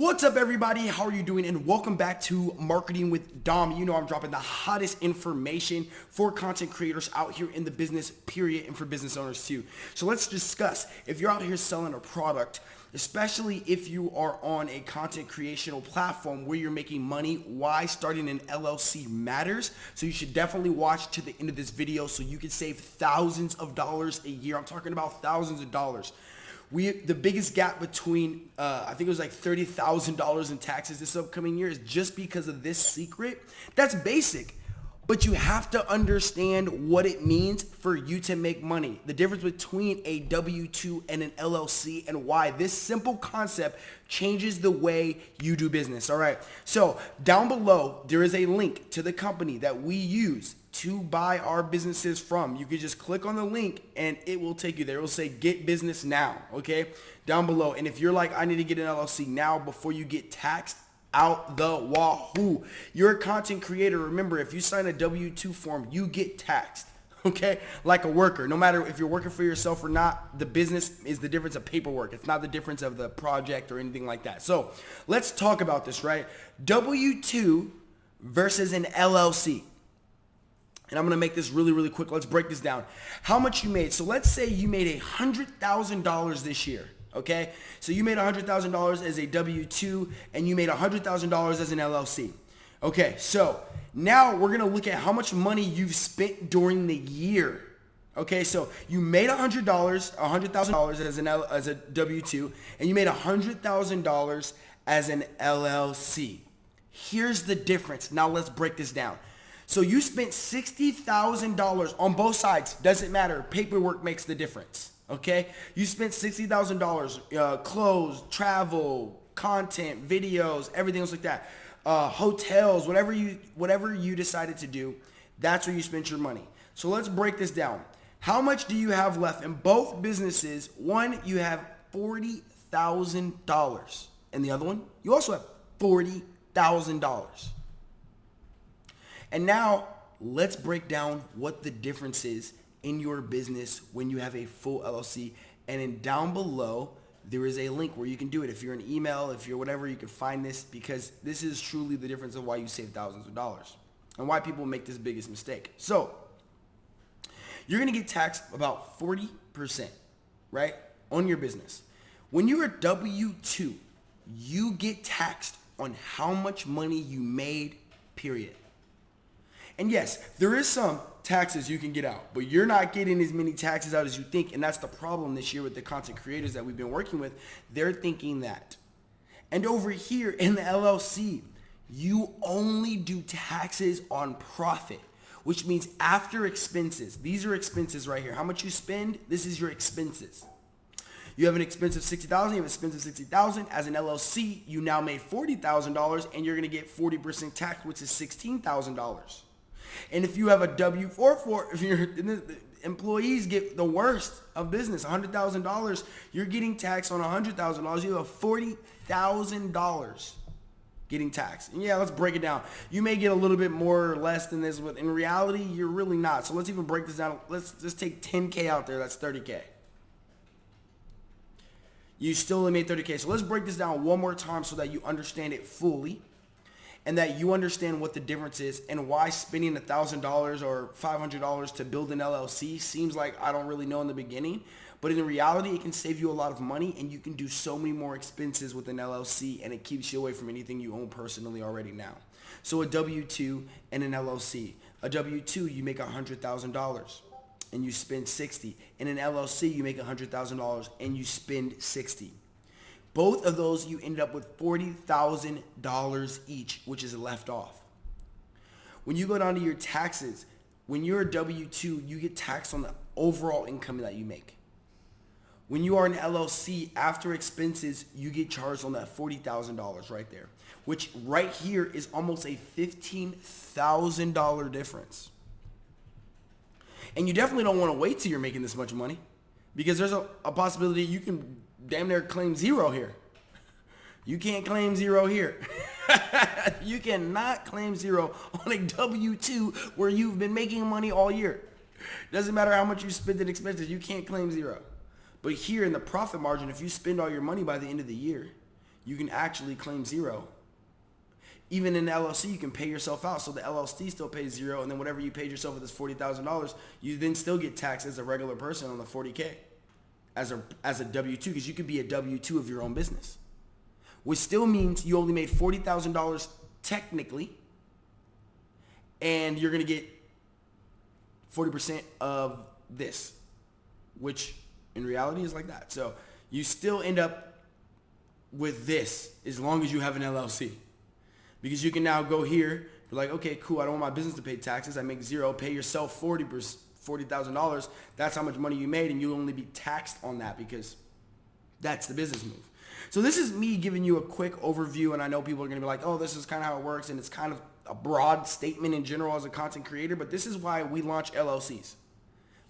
What's up, everybody? How are you doing? And welcome back to Marketing with Dom. You know I'm dropping the hottest information for content creators out here in the business, period, and for business owners too. So let's discuss if you're out here selling a product, especially if you are on a content creational platform where you're making money, why starting an LLC matters. So you should definitely watch to the end of this video so you can save thousands of dollars a year. I'm talking about thousands of dollars we the biggest gap between uh, I think it was like thirty thousand dollars in taxes this upcoming year is just because of this secret. That's basic, but you have to understand what it means for you to make money. The difference between a W two and an LLC, and why this simple concept changes the way you do business. All right. So down below there is a link to the company that we use to buy our businesses from. You can just click on the link and it will take you there. It will say get business now, okay? Down below. And if you're like, I need to get an LLC now before you get taxed, out the wahoo. You're a content creator. Remember, if you sign a W-2 form, you get taxed. Okay, like a worker. No matter if you're working for yourself or not, the business is the difference of paperwork. It's not the difference of the project or anything like that. So let's talk about this, right? W-2 versus an LLC and I'm to make this really, really quick. Let's break this down. How much you made. So let's say you made $100,000 this year. Okay. So you made $100,000 as a W-2 and you made $100,000 as an LLC. Okay. So now we're going to look at how much money you've spent during the year. Okay, so you made $100, $100,000 as an as a W-2, and you made $100,000 as an LLC. Here's the difference. Now let's break this down. So you spent $60,000 on both sides. Doesn't matter. Paperwork makes the difference. Okay? You spent $60,000, uh, clothes, travel, content, videos, everything else like that. Uh, hotels, whatever you, whatever you decided to do, that's where you spent your money. So let's break this down. How much do you have left in both businesses? One, you have $40,000. And the other one, you also have $40,000. And now let's break down what the difference is in your business when you have a full LLC. And then down below, there is a link where you can do it. If you're an email, if you're whatever, you can find this because this is truly the difference of why you save thousands of dollars and why people make this biggest mistake. So you're going to get taxed about 40%, right, on your business. When you're a W-2, you get taxed on how much money you made, period. And yes, there is some taxes you can get out, but you're not getting as many taxes out as you think. And that's the problem this year with the content creators that we've been working with. They're thinking that. And over here in the LLC, you only do taxes on profit, which means after expenses. These are expenses right here. How much you spend, this is your expenses. You have an expense of 60,000, you have an expense of 60,000. As an LLC, you now made $40,000 and you're going to get 40% tax, which is $16,000. And if you have a W-4 for, if your employees get the worst of business, $100,000, you're getting taxed on $100,000. You have $40,000 getting taxed. And yeah, let's break it down. You may get a little bit more or less than this, but in reality, you're really not. So let's even break this down. Let's just take 10K out there. That's 30K. You still only made 30K. So let's break this down one more time so that you understand it fully and that you understand what the difference is and why spending $1,000 or $500 to build an LLC seems like I don't really know in the beginning. But in reality, it can save you a lot of money and you can do so many more expenses with an LLC and it keeps you away from anything you own personally already now. So a W-2 and an LLC. A W-2, you make $100,000 and you spend 60. In an LLC, you make $100,000 and you spend 60. Both of those, you ended up with $40,000 each, which is left off. When you go down to your taxes, when you're a W-2, you get taxed on the overall income that you make. When you are an LLC, after expenses, you get charged on that $40,000 right there, which right here is almost a $15,000 difference. And you definitely don't want to wait till you're making this much money because there's a, a possibility you can damn near claim zero here. You can't claim zero here. you cannot claim zero on a W-2 where you've been making money all year. Doesn't matter how much you spend in expenses, you can't claim zero. But here in the profit margin, if you spend all your money by the end of the year, you can actually claim zero. Even in LLC, you can pay yourself out. So the LLC still pays zero, and then whatever you paid yourself with this forty thousand dollars, you then still get taxed as a regular person on the forty k, as a as a W two, because you could be a W two of your own business, which still means you only made forty thousand dollars technically, and you're gonna get forty percent of this, which in reality is like that. So you still end up with this as long as you have an LLC. Because you can now go here, be like, okay, cool, I don't want my business to pay taxes. I make zero, pay yourself 40 $40,000. That's how much money you made and you'll only be taxed on that because that's the business move. So this is me giving you a quick overview and I know people are gonna be like, oh, this is kind of how it works and it's kind of a broad statement in general as a content creator, but this is why we launch LLCs.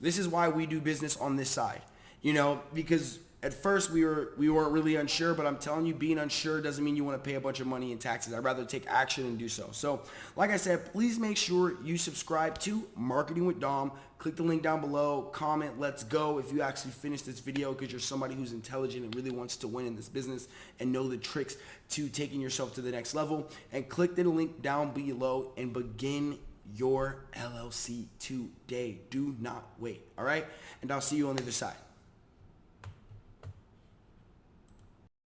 This is why we do business on this side, you know, because at first we were we weren't really unsure, but I'm telling you, being unsure doesn't mean you want to pay a bunch of money in taxes. I'd rather take action and do so. So, like I said, please make sure you subscribe to Marketing with Dom. Click the link down below, comment, let's go if you actually finish this video because you're somebody who's intelligent and really wants to win in this business and know the tricks to taking yourself to the next level. And click the link down below and begin your LLC today. Do not wait, all right? And I'll see you on the other side.